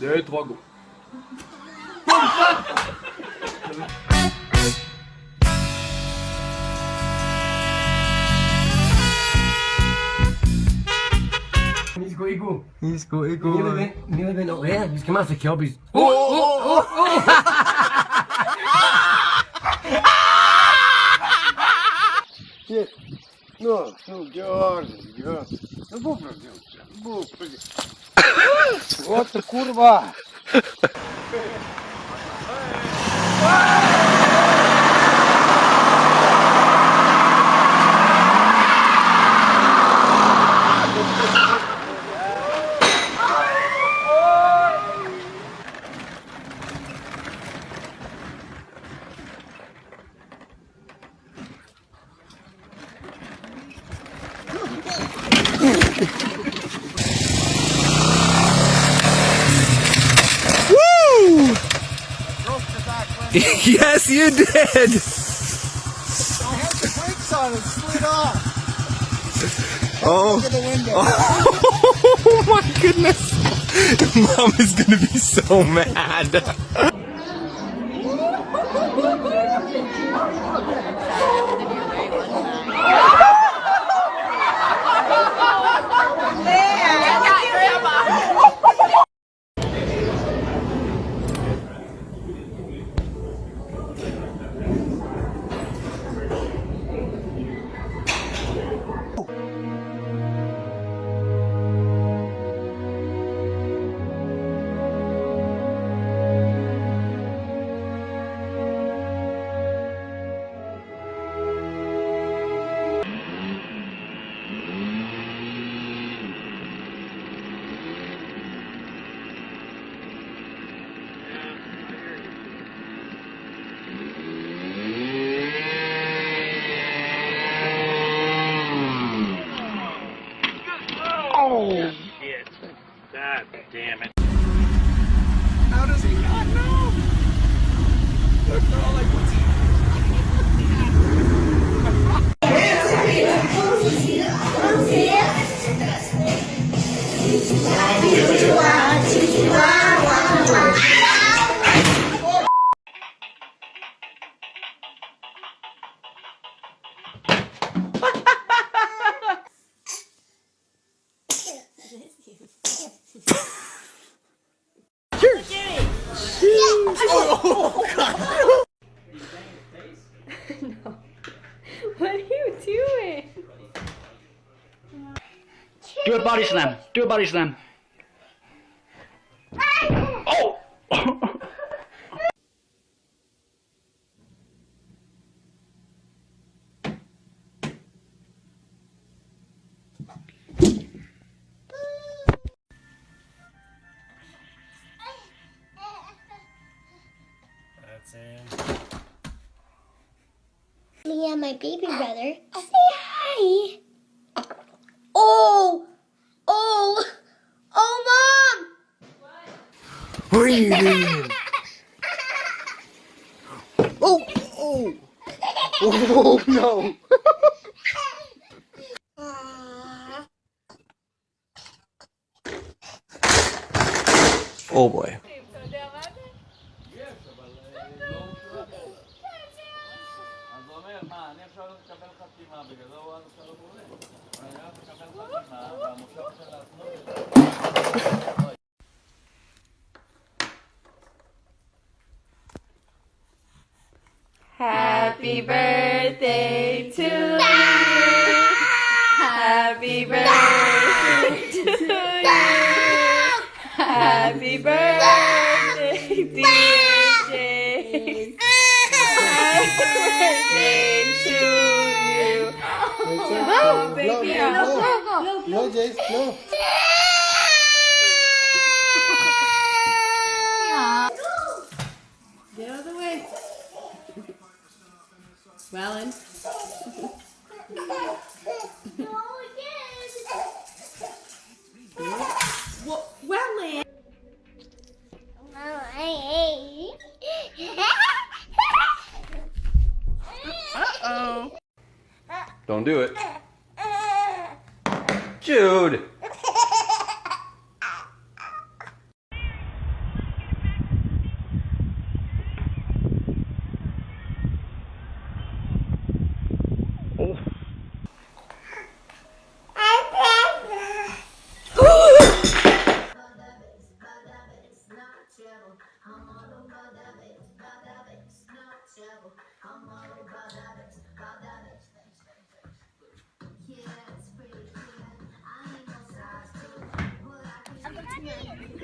Dentro, vagão. Nisko igu. Nisko igu. Nie będę, no, e, niskie masy kiobić. O, o, o, o! Нет, ну, ну, Георгий, Георгий, ну, бог, Георгий, бог, åh. No, no, George, George. No you did. I had yes, you. Brakes on it, slid off. Oh. The window. Oh my goodness. Mom is gonna be so mad. Do a body slam. Do a body slam. Oh! That's Me and my baby brother. Say hi. Oh, oh, oh, mom. What are you? Oh, oh. Oh, no. Oh boy. Happy birthday to you. Happy birthday to you. Happy birthday, James. Happy birthday to you. Oh, baby. No, no, Jace, no. Get out of the way. Wellen. Well, Wellen. Don't do it. Jude.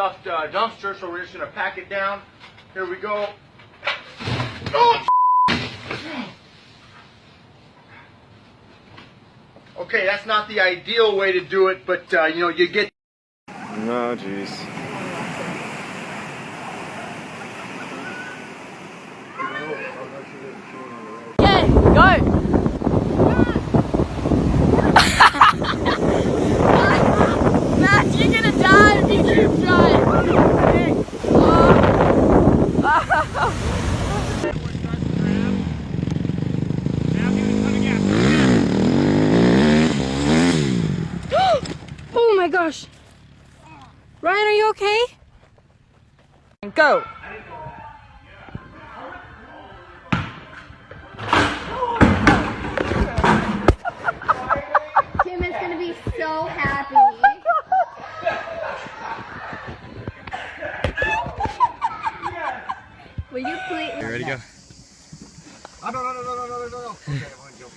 overstuffed uh, dumpster, so we're just gonna pack it down. Here we go. Oh! Okay, that's not the ideal way to do it, but uh, you know, you get Oh jeez. Okay, go. Matt, you're gonna die if you keep trying. Oh my gosh. Ryan, are you okay? Go. Tim is gonna be so happy. Will you please? You ready to go? Oh, no, no, no, no, no, no, no, no. Okay, I wanna go.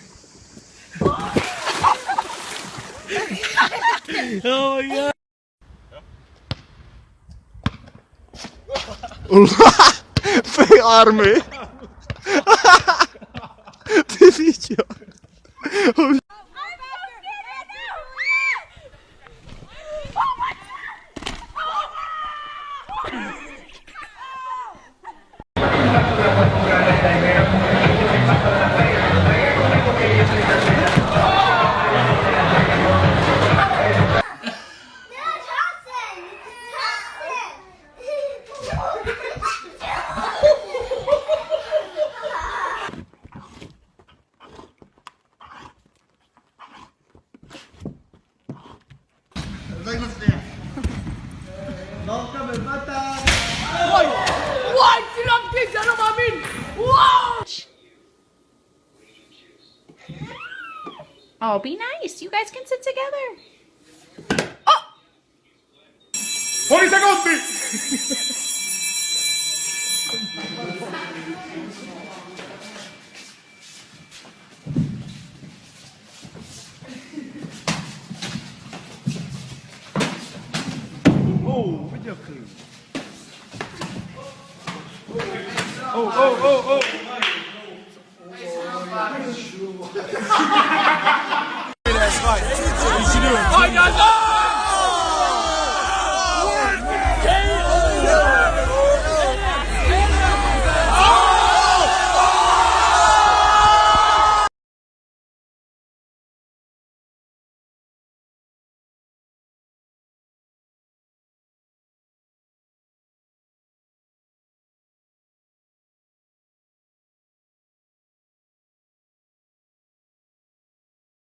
Fej army! Ty widział? Oh, be nice. You guys can sit together. Oh! seconds! oh, oh.